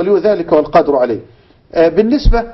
ولي ذلك والقادر عليه. آه، بالنسبة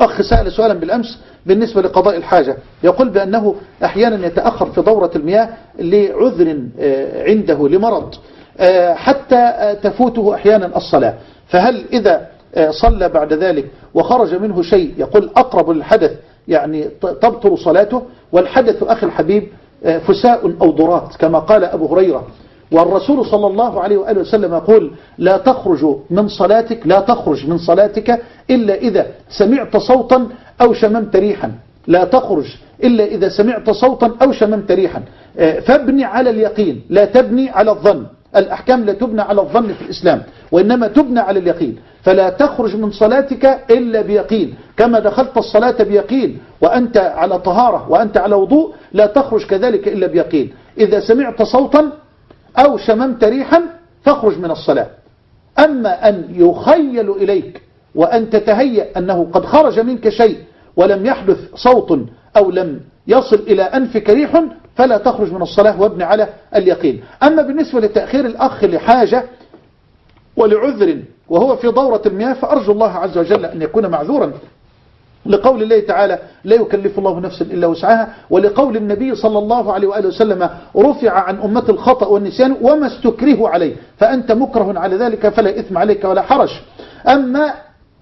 أخ سأل سؤالا بالأمس بالنسبة لقضاء الحاجة. يقول بأنه أحيانا يتأخر في دورة المياه لعذر آه، عنده لمرض آه، حتى تفوته أحيانا الصلاة. فهل إذا صلى بعد ذلك وخرج منه شيء يقول أقرب للحدث يعني تبطل صلاته؟ والحدث أخي الحبيب فساء أو ضرات كما قال أبو هريرة. والرسول صلى الله عليه وآله وسلم يقول لا تخرج من صلاتك لا تخرج من صلاتك إلا إذا سمعت صوتا أو شممت ريحا. لا تخرج إلا إذا سمعت صوتا أو شممت ريحا. آه، فابني على اليقين لا تبني على الظن. الأحكام لا تبنى على الظن في الإسلام وإنما تبنى على اليقين. فلا تخرج من صلاتك إلا بيقين. كما دخلت الصلاة بيقين وأنت على طهارة وأنت على وضوء لا تخرج كذلك إلا بيقين. إذا سمعت صوتا أو شممت ريحا فاخرج من الصلاة. أما أن يخيل إليك وأن تتهيأ أنه قد خرج منك شيء ولم يحدث صوت أو لم يصل إلى أنفك ريح فلا تخرج من الصلاة وابن على اليقين. أما بالنسبة لتأخير الأخ لحاجة ولعذر وهو في دورة المياه فأرجو الله عز وجل أن يكون معذورا لقول الله تعالى لا يكلف الله نفسا إلا وسعها ولقول النبي صلى الله عليه وآله وسلم رفع عن أمة الخطأ والنسيان وما استكره عليه فأنت مكره على ذلك فلا إثم عليك ولا حرج. أما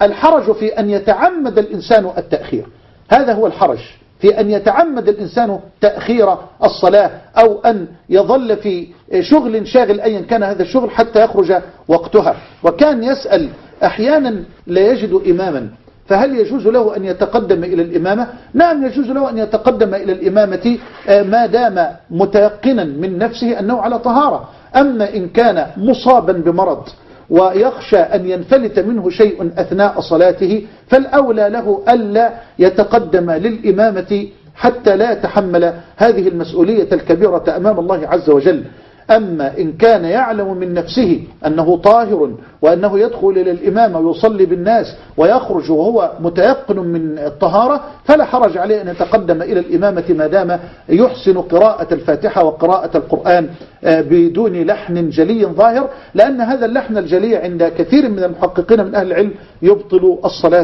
الحرج في أن يتعمد الإنسان التأخير هذا هو الحرج. في أن يتعمد الإنسان تأخير الصلاة أو أن يظل في شغل شاغل أيا كان هذا الشغل حتى يخرج وقتها. وكان يسأل أحيانا لا يجد إماما. فهل يجوز له أن يتقدم إلى الإمامة؟ نعم يجوز له أن يتقدم إلى الإمامة آه، ما دام متيقنا من نفسه أنه على طهارة. أما إن كان مصابا بمرض ويخشى أن ينفلت منه شيء أثناء صلاته فالأولى له ألا يتقدم للإمامة حتى لا يتحمل هذه المسؤولية الكبيرة أمام الله عز وجل. أما إن كان يعلم من نفسه أنه طاهر وأنه يدخل إلى الإمام ويصلي بالناس ويخرج وهو متيقن من الطهارة فلا حرج عليه أن يتقدم إلى الإمامة ما دام يحسن قراءة الفاتحة وقراءة القرآن آه، بدون لحن جلي ظاهر لأن هذا اللحن الجلي عند كثير من المحققين من أهل العلم يبطل الصلاة.